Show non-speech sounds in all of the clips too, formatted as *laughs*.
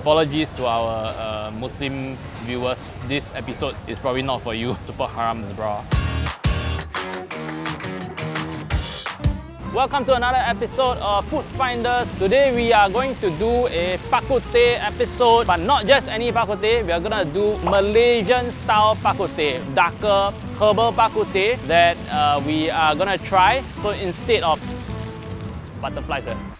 Apologies to our uh, Muslim viewers. This episode is probably not for you. *laughs* Super harams, bro. Welcome to another episode of Food Finders. Today we are going to do a Teh episode, but not just any Teh. We are gonna do Malaysian style Teh, darker herbal Teh that uh, we are gonna try. So instead of butterflies, right?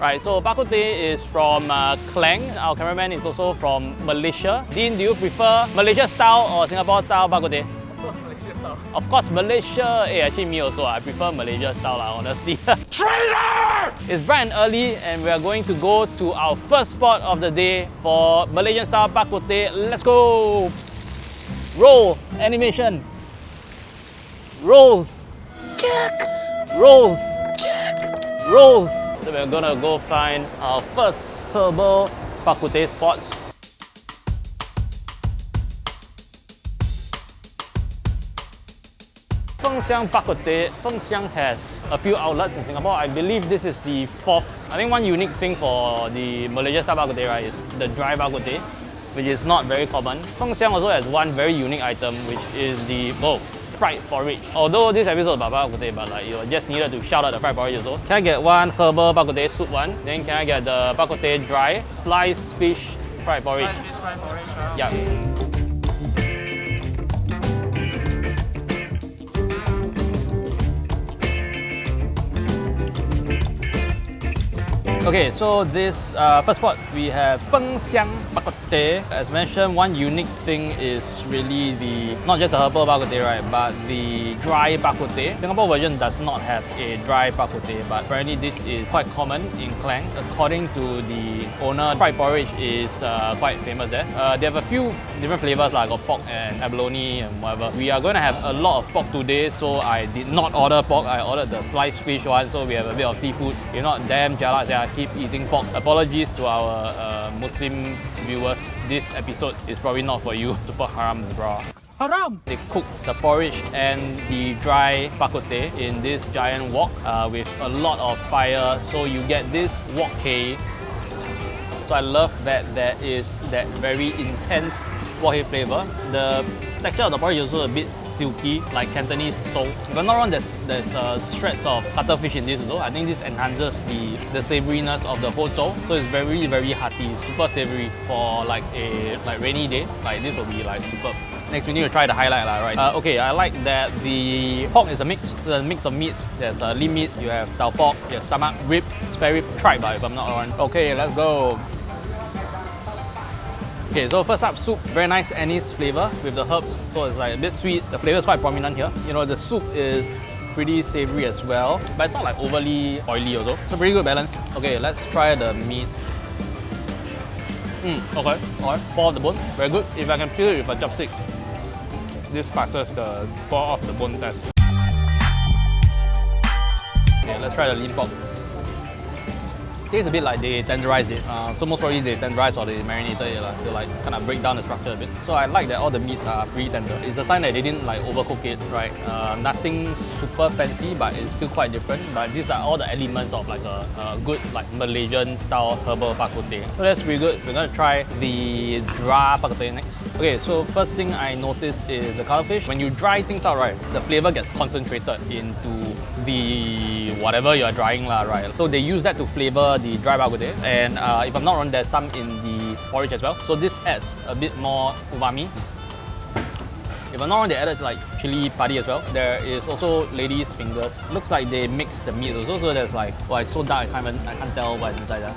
Right, so Bak Kut Teh is from uh, Klang. Our cameraman is also from Malaysia. Dean, do you prefer Malaysia style or Singapore style Bak Kut Teh? Of course, Malaysia. Style. Of course, Malaysia. Eh, actually, me also. I prefer Malaysia style, lah, honestly. *laughs* Traitor! It's bright and early, and we are going to go to our first spot of the day for Malaysian style Bak Kut Teh. Let's go! Roll! Animation! Rolls! Check! Rolls! Check! Rolls! So we're gonna go find our first herbal Bak Kut Teh spots. Fengxiang Bak Kut Teh, Fengxiang has a few outlets in Singapore. I believe this is the fourth. I think one unique thing for the Malaysia style Bak Kut Teh, right, is the dry Bak Kut Teh, which is not very common. Fengxiang also has one very unique item, which is the, oh, fried porridge. Although this episode is about Bak Kut Teh, but like, you just needed to shout out the fried porridge also. Can I get one herbal Bak Kut Teh soup one? Then can I get the Bak Kut Teh dry, sliced fish fried porridge? Sliced fish fried porridge, huh? Yeah. Okay, so this uh, first spot we have Peng Siang Bak. As mentioned, one unique thing is really the not just the herbal Bak right, but the dry Bak. Singapore version does not have a dry Bak but apparently this is quite common in Klang. According to the owner, fried porridge is uh, quite famous there. Uh, they have a few different flavors like got pork and abalone and whatever. We are going to have a lot of pork today, so I did not order pork. I ordered the sliced fish one, so we have a bit of seafood. If not, damn jialat, yeah, keep eating pork. Apologies to our uh, Muslim viewers. This episode is probably not for you. *laughs* Super harams, bro. Haram! They cook the porridge and the dry bak kut teh in this giant wok uh, with a lot of fire. So you get this wok hei. So I love that there is that very intense wok hei flavor. The texture of the porridge is also a bit silky, like Cantonese so. If I'm not wrong, there's there's uh, shreds of cuttlefish in this well. I think this enhances the the savouriness of the whole zhou. So it's very very hearty, super savoury for like a like rainy day. Like this will be like superb. Next, we need to try the highlight, lah, right? Uh, okay, I like that the pork is a mix, a mix of meats. There's uh, lean meat, you have tau pok, you have stomach, ribs, spare rib, tripe, if I'm not wrong. Okay, let's go. Okay, so first up, soup. Very nice anise flavor with the herbs. So it's like a bit sweet. The flavor is quite prominent here. You know, the soup is pretty savory as well, but it's not like overly oily also. So pretty good balance. Okay, let's try the meat. Mm, okay, alright. Fall off the bone, very good. If I can peel it with a chopstick, this passes the fall off the bone test. Okay, let's try the lean pork. Tastes a bit like they tenderized it. Uh, so most probably they tenderized or they marinated it like, to like kind of break down the structure a bit. So I like that all the meats are pretty tender. It's a sign that they didn't like overcook it, right? Uh, nothing super fancy, but it's still quite different. But these are all the elements of like a, a good like Malaysian style herbal bak kut teh. So that's pretty good. We're gonna try the dry bak kut teh next. Okay, so first thing I noticed is the cuttlefish. When you dry things out, right, the flavor gets concentrated into the whatever you're drying, lah, right? So they use that to flavor the dry bak kut teh. And uh, if I'm not wrong, there's some in the porridge as well. So this adds a bit more umami. If I'm not wrong, they added like chili padi as well. There is also lady's fingers. Looks like they mix the meat also. So there's like, well, it's so dark, I can't even, I can't tell what's inside there.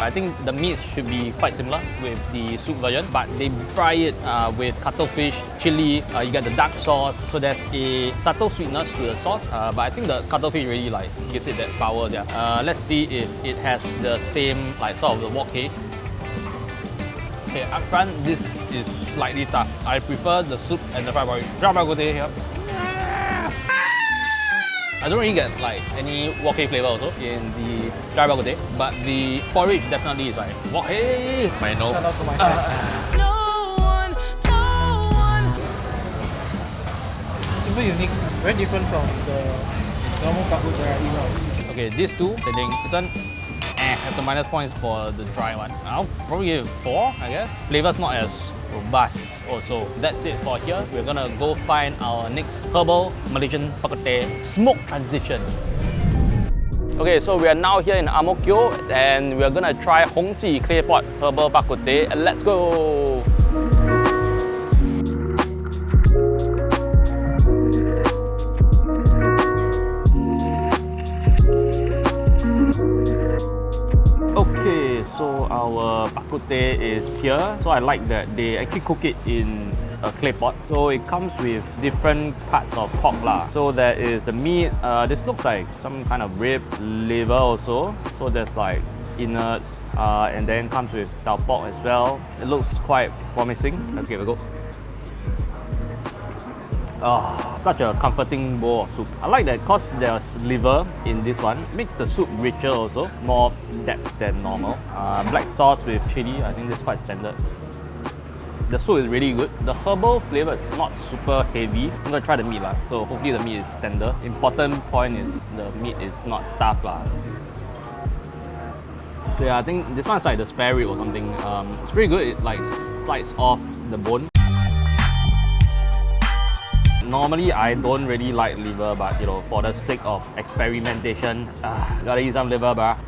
I think the meat should be quite similar with the soup version, but they fry it uh, with cuttlefish, chili, uh, you get the dark sauce. So there's a subtle sweetness to the sauce, uh, but I think the cuttlefish really like gives it that power there. Uh, let's see if it has the same like sort of the wok hei. Okay, up front, this is slightly tough. I prefer the soup and the fried porridge. Dry bak kut here. I don't really get like any wok hei flavor also in the dry bak kut but the porridge definitely is like wok hei. My no. Shout out to my fans. Super unique, very different from the normal bak kut teh I eat now. Okay, these two, I think this one have the minus points for the dry one. I'll probably give it 4, I guess. Flavor's not as robust also. That's it for here. We're gonna go find our next herbal Malaysian kut smoke transition. Okay, so we are now here in Ang Mo Kio and we're gonna try Hong Ji clay pot herbal kut teh. Let's go! So our bak kut teh is here. So I like that they actually cook it in a clay pot. So it comes with different parts of pork lah. So there is the meat. Uh, this looks like some kind of rib, liver also. So there's like innards, uh, and then comes with tau pok as well. It looks quite promising. Let's give it a go. Oh, such a comforting bowl of soup. I like that because there's liver in this one. Makes the soup richer also, more depth than normal. Uh, black sauce with chili, I think this quite standard. The soup is really good. The herbal flavor is not super heavy. I'm gonna try the meat lah. So hopefully the meat is tender. Important point is the meat is not tough lah. So yeah, I think this one's like the spare rib or something. Um, it's pretty good. It like slides off the bone. Normally, I don't really like liver, but you know, for the sake of experimentation, ah, gotta eat some liver, bruh.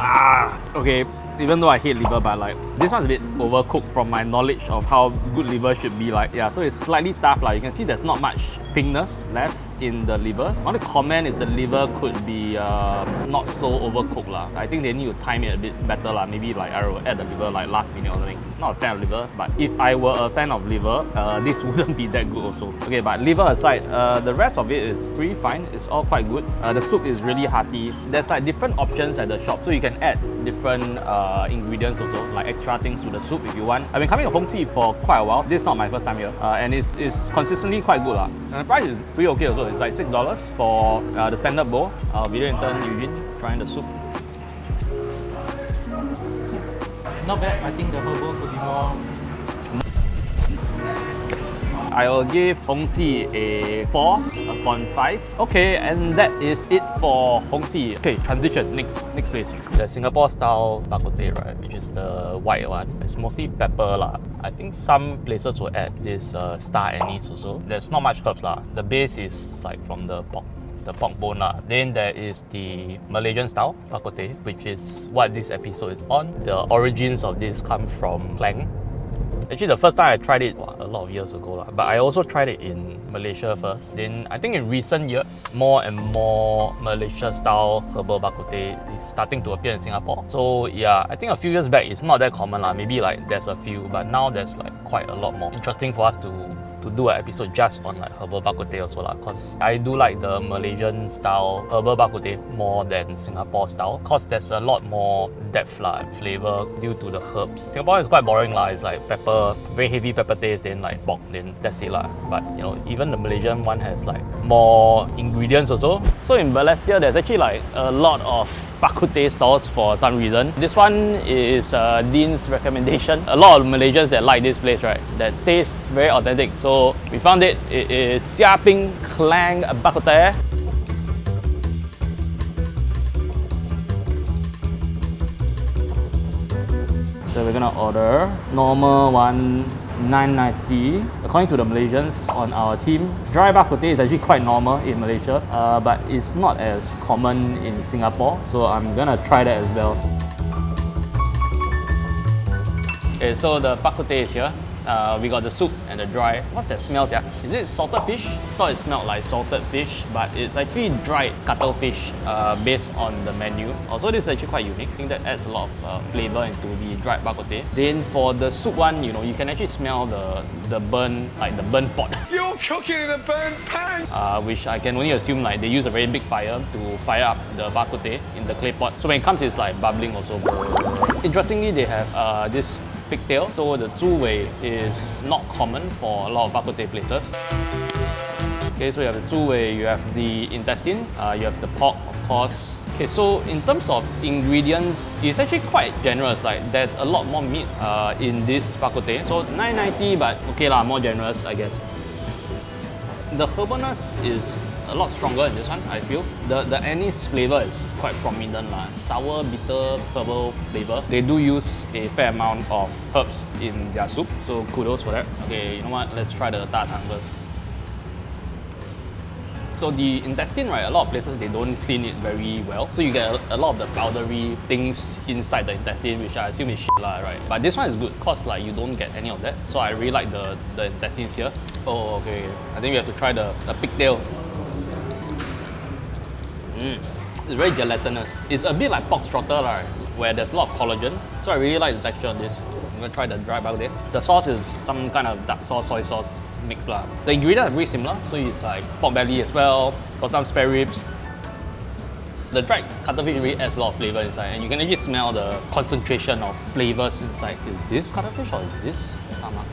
Ah, okay. Even though I hate liver, but like this one's a bit overcooked from my knowledge of how good liver should be like. Yeah, so it's slightly tough. Like you can see, there's not much pinkness left in the liver. I want to comment if the liver could be uh, not so overcooked lah. I think they need to time it a bit better lah. Maybe like I will add the liver like last minute or something. Not a fan of liver, but if I were a fan of liver, uh, *laughs* this wouldn't be that good also. Okay, but liver aside, uh, the rest of it is pretty fine. It's all quite good. Uh, the soup is really hearty. There's like different options at the shop, so you can add different uh, ingredients also, like extra things to the soup if you want. I've been coming to Hong for quite a while. This is not my first time here, uh, and it's, it's consistently quite good lah. And the price is pretty okay also. It's like six dollars for uh, the standard bowl. Our video intern Eugene trying the soup. Not bad. I think the herbal could be more. I will give Hong Ji a 4 upon 5. Okay, and that is it for Hong Ji. Okay, transition, next next place. The Singapore style bak kut teh, right, which is the white one. It's mostly pepper lah. I think some places will add this uh, star anise also. There's not much herbs lah. The base is like from the pork the pork bone lah. Then there is the Malaysian style bak kut teh, which is what this episode is on. The origins of this come from Klang, Actually, the first time I tried it a lot of years ago, lah. but I also tried it in Malaysia first. Then I think in recent years, more and more Malaysia style herbal bak kut teh is starting to appear in Singapore. So yeah, I think a few years back it's not that common lah. Maybe like there's a few, but now there's like quite a lot more. Interesting for us to to do an episode just on like herbal bak kut also lah. Cause I do like the Malaysian style herbal bak kut more than Singapore style. Cause there's a lot more depth lah and flavor due to the herbs. Singapore is quite boring lah. It's like pepper, very heavy pepper taste, then like bok then that's it lah. But you know, even the Malaysian one has like more ingredients also. So in Balestier, there's actually like a lot of bak kut teh stalls for some reason. This one is uh, Dean's recommendation. A lot of Malaysians that like this place, right? That tastes very authentic. So we found it. It is Jia Ping Klang Bak kut teh. So we're gonna order normal one 990. According to the Malaysians on our team, dry bak kut teh is actually quite normal in Malaysia, uh, but it's not as common in Singapore. So I'm gonna try that as well. Okay, so the bak kut teh is here. Uh, we got the soup and the dry. What's that smell? Yeah, is it salted fish? Thought it smelled like salted fish, but it's actually dried cuttlefish uh, based on the menu. Also, this is actually quite unique. I think that adds a lot of uh, flavor into the dried bak kut teh. Then for the soup one, you know, you can actually smell the the burn, like the burn pot. *laughs* You're cooking in a burn pan. uh, which I can only assume like they use a very big fire to fire up the bak kut teh in the clay pot. So when it comes, it's like bubbling also. Interestingly, they have uh, this pigtail. So the zhu wei is not common for a lot of bak kut teh places. Okay, so you have the zhu wei, you have the intestine, uh, you have the pork, of course. Okay, so in terms of ingredients, it's actually quite generous. Like there's a lot more meat uh, in this bak kut teh. So 990, but okay lah, more generous, I guess. The herbalness is a lot stronger in this one, I feel. The the anise flavor is quite prominent lah. Sour, bitter, herbal flavor. They do use a fair amount of herbs in their soup, so kudos for that. Okay, you know what? Let's try the da chang first. So the intestine, right, a lot of places they don't clean it very well. So you get a, a lot of the powdery things inside the intestine, which I assume is shit lah, right? But this one is good cause like you don't get any of that. So I really like the, the intestines here. Oh, okay. I think we have to try the, the pigtail. Mm. It's very gelatinous. It's a bit like pork trotter, right? where there's a lot of collagen. So I really like the texture of this. I'm gonna try the dry bao there. The sauce is some kind of dark sauce, soy sauce mix lah. The ingredients are very similar, so it's like pork belly as well, got some spare ribs. The dried cuttlefish really adds a lot of flavor inside, and you can actually smell the concentration of flavors inside. Is this cuttlefish or is this stomach?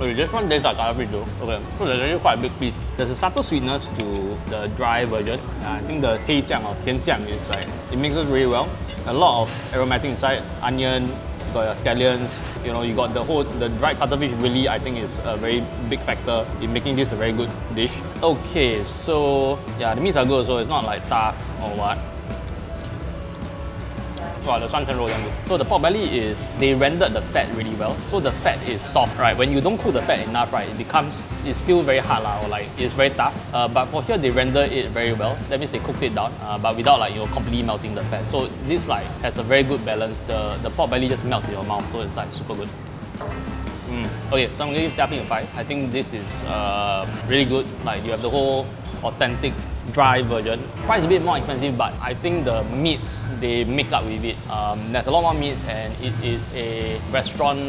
Okay, this one tastes like though. Okay, so there's actually quite a big piece. There's a subtle sweetness to the dry version. Uh, I think the hei or tian jiang is like, it mixes really well. A lot of aromatic inside, onion, you got your scallions, you know, you got the whole, the dried cuttlefish really I think is a very big factor in making this a very good dish. Okay, so yeah, the meats are good, so it's not like tough or what. So the pork belly is, they rendered the fat really well. So the fat is soft, right? When you don't cook the fat enough, right, it becomes, it's still very hard lah, or like, it's very tough. Uh, but for here, they render it very well. That means they cooked it down, uh, but without like, you know, completely melting the fat. So this like, has a very good balance. The, the pork belly just melts in your mouth, so it's like super good. Mm. Okay, so I'm gonna give tapping a 5. I think this is uh, really good. Like, you have the whole authentic dry version. Price a bit more expensive, but I think the meats they make up with it. Um, there's a lot more meats, and it is a restaurant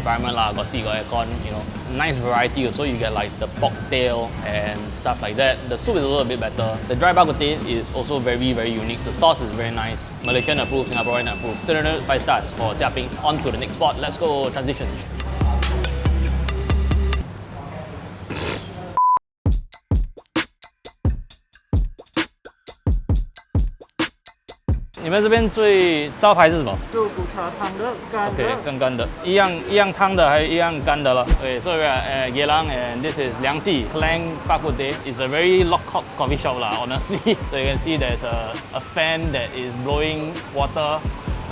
environment lah. Got see, got aircon, you know. Nice variety also. You get like the pork tail and stuff like that. The soup is a little bit better. The dry bak is also very very unique. The sauce is very nice. Malaysian approved, Singaporean approved. 5 stars for Jiaping. On to the next spot. Let's go transition. 你们这边最招牌是什么？肉骨茶汤的干的。OK，更干的，一样一样汤的，还一样干的了。Okay, so we are at Geylang and this is Liang Ji Klang Bak Kut Teh. It's a very local coffee shop lah, honestly. *laughs* so you can see there's a, a fan that is blowing water.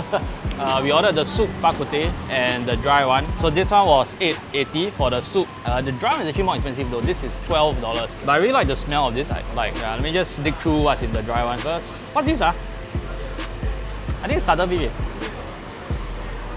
*laughs* uh, we ordered the soup bak kut teh and the dry one. So this one was 8.80 for the soup. Uh, the dry one is actually more expensive though. This is $12. But I really like the smell of this. I, like, uh, let me just dig through what's in the dry one first. What's this ah? I think it's cuttlefish.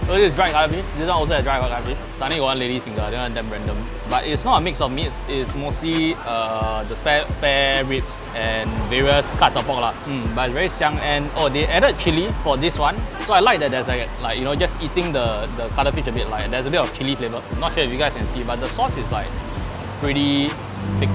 So this is dried cuttlefish. This one also has dried cuttlefish. Suddenly got one lady finger. That one damn random. But it's not a mix of meats. It's mostly uh, the spare, spare ribs and various cuts of pork lah. Mm, but it's very xiang and oh they added chili for this one. So I like that there's like, like you know just eating the the cuttlefish a bit like there's a bit of chili flavor. I'm not sure if you guys can see, but the sauce is like pretty thick.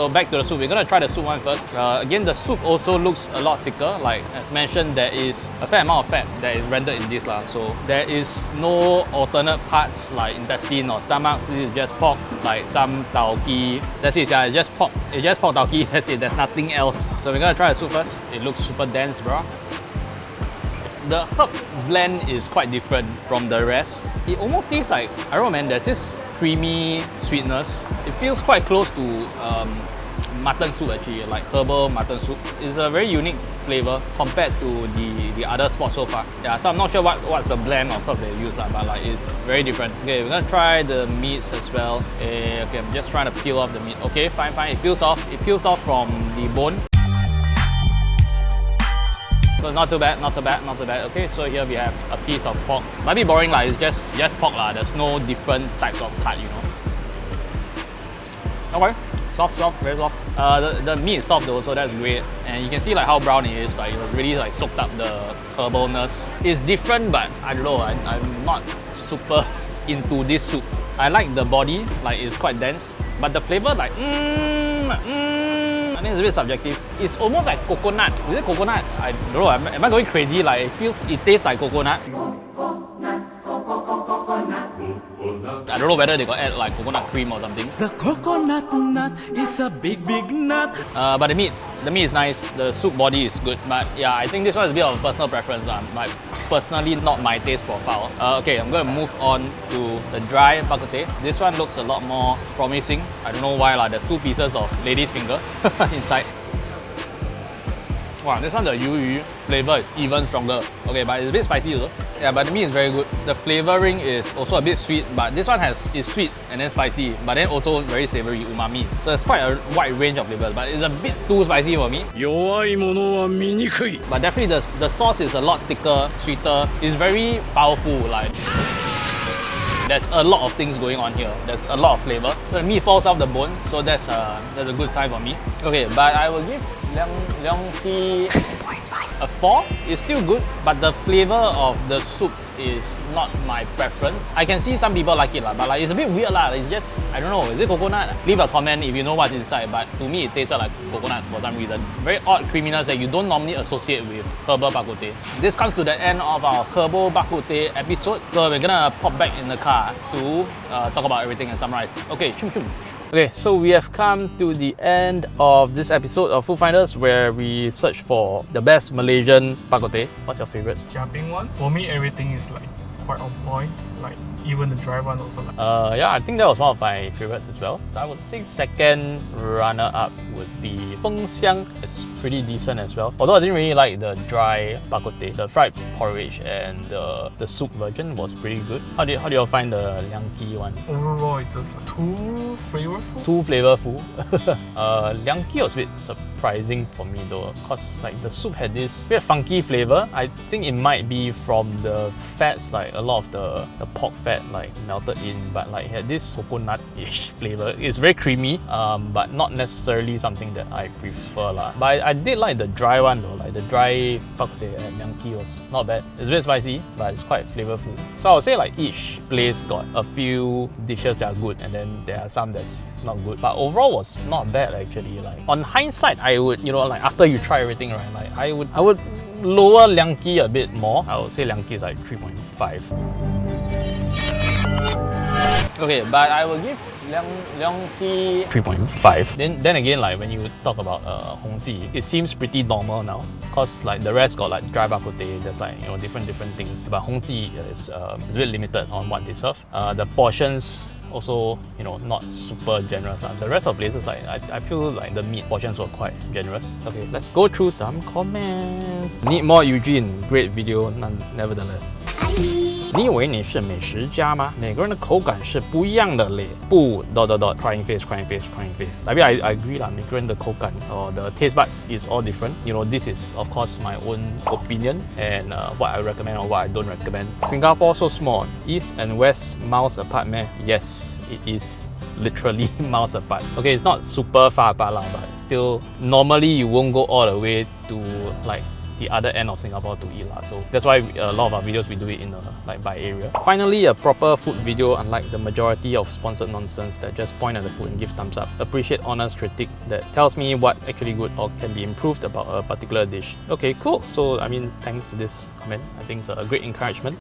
So back to the soup, we're gonna try the soup one first. Uh, again, the soup also looks a lot thicker. Like as mentioned, there is a fair amount of fat that is rendered in this lah. So there is no alternate parts like intestine or stomach. This is just pork, like some tauki. That's it, yeah. It's just pork. It's just pork tauki. *laughs* That's it. There's nothing else. So we're gonna try the soup first. It looks super dense, bro. The herb blend is quite different from the rest. It almost tastes like, I don't know man, there's this creamy sweetness. It feels quite close to um, mutton soup actually, like herbal mutton soup. It's a very unique flavor compared to the, the other spots so far. Yeah, so I'm not sure what, what's the blend of herbs they use, but like it's very different. Okay, we're gonna try the meats as well. Uh, okay, I'm just trying to peel off the meat. Okay, fine, fine. It peels off. It peels off from the bone. So not too bad, not too bad, not too bad. Okay, so here we have a piece of pork. Might be boring like it's just just pork lah. There's no different types of cut, you know. Okay, soft, soft, very soft. Uh, the, the meat is soft though, so that's great. And you can see like how brown it is. Like it was really like soaked up the herbalness. It's different, but I don't know. I, I'm not super into this soup. I like the body, like it's quite dense, but the flavor like mmm, mmm I think it's a bit subjective. It's almost like coconut. Is it coconut? I don't know. Am, am I going crazy? Like it feels, it tastes like coconut. I don't know whether they got add like coconut cream or something. The coconut nut is a big, big nut. Uh, but the meat, the meat is nice. The soup body is good. But yeah, I think this one is a bit of a personal preference. Uh, but personally not my taste profile. Uh, okay, I'm gonna move on to the dry bak kut teh. This one looks a lot more promising. I don't know why lah. There's two pieces of lady's finger *laughs* inside. Wow, this one the yu yu flavor is even stronger. Okay, but it's a bit spicy though. Yeah, but the meat is very good. The flavoring is also a bit sweet, but this one has is sweet and then spicy, but then also very savory umami. So it's quite a wide range of flavors, but it's a bit too spicy for me. But definitely the, the sauce is a lot thicker, sweeter. It's very powerful. like there's a lot of things going on here. There's a lot of flavor. The meat falls off the bone, so that's a that's a good sign for me. Okay, but I will give Liang Liang Ki a four. It's still good, but the flavor of the soup is not my preference. I can see some people like it lah, but like it's a bit weird lah. It's just I don't know. Is it coconut? Leave a comment if you know what's inside. But to me, it tasted like coconut for some reason. Very odd creaminess that you don't normally associate with herbal bak kut teh. This comes to the end of our herbal bak kut teh episode. So we're gonna pop back in the car to uh, talk about everything and summarize. Okay, chum chum. Okay, so we have come to the end of this episode of Food Finders where we search for the best Malaysian bak kut teh. What's your favorite? favorites? Jiabing one. For me, everything is like quite on point. Like even the dry one also like. Uh, yeah, I think that was one of my favorites as well. So I would say second runner-up would be Feng Xiang. It's pretty decent as well. Although I didn't really like the dry bak kut teh. The fried porridge and the, the soup version was pretty good. How do you, how do you all find the Liang Ki one? Overall, it's just too flavorful. Too flavorful. *laughs* uh, Liang Ki was a bit surprising for me though, cause like the soup had this bit funky flavor. I think it might be from the fats, like a lot of the, the pork fat like melted in, but like had this coconut-ish *laughs* flavor. It's very creamy, um, but not necessarily something that I prefer lah. But I, I did like the dry one though, like the dry kut teh at Ki was not bad. It's a bit spicy, but it's quite flavorful. So I would say like each place got a few dishes that are good, and then there are some that's not good. But overall was not bad actually. Like on hindsight, I would you know like after you try everything right, like I would I would lower Liang Ki a bit more. I would say Liang Ki is like 3.5. Okay, but I will give Liang Liang Ki 3.5. Then then again, like when you talk about uh, Hong Ji, it seems pretty normal now. Cause like the rest got like dry bak kut teh, there's like you know different different things. But Hong Ji is um, is a bit limited on what they serve. Uh, the portions also you know not super generous. Uh. The rest of places like I, I feel like the meat portions were quite generous. Okay, let's go through some comments. Need more Eugene, great video none, nevertheless. 你以为你是美食家吗？每个人的口感是不一样的嘞。不，dot dot dot crying face crying face crying face。I mean I I agree 啦，每个人的口感 or the taste buds is all different. You know this is of course my own opinion and uh, what I recommend or what I don't recommend. Singapore so small, east and west miles apart, man. Yes, it is literally *laughs* miles apart. Okay, it's not super far apart lah, but still normally you won't go all the way to like the other end of Singapore to eat lah. So that's why a lot of our videos we do it in a like by area. Finally, a proper food video unlike the majority of sponsored nonsense that just point at the food and give thumbs up. Appreciate honest critique that tells me what actually good or can be improved about a particular dish. Okay, cool. So I mean, thanks to this comment, I think it's a great encouragement.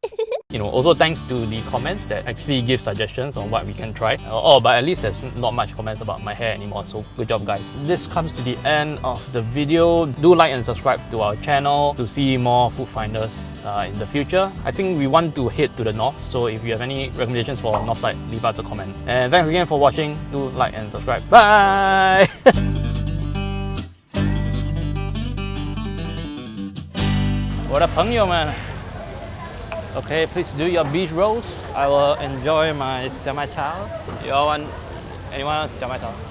You know, also thanks to the comments that actually give suggestions on what we can try. Oh, but at least there's not much comments about my hair anymore, so good job guys. This comes to the end of the video. Do like and subscribe to our channel to see more food finders uh, in the future. I think we want to head to the north, so if you have any recommendations for north side, leave us a comment. And thanks again for watching. Do like and subscribe. Bye! *laughs* 我的朋友们 Okay, please do your beach rolls. I will enjoy my xiaomai chao. You all want, anyone want xiaomai chao?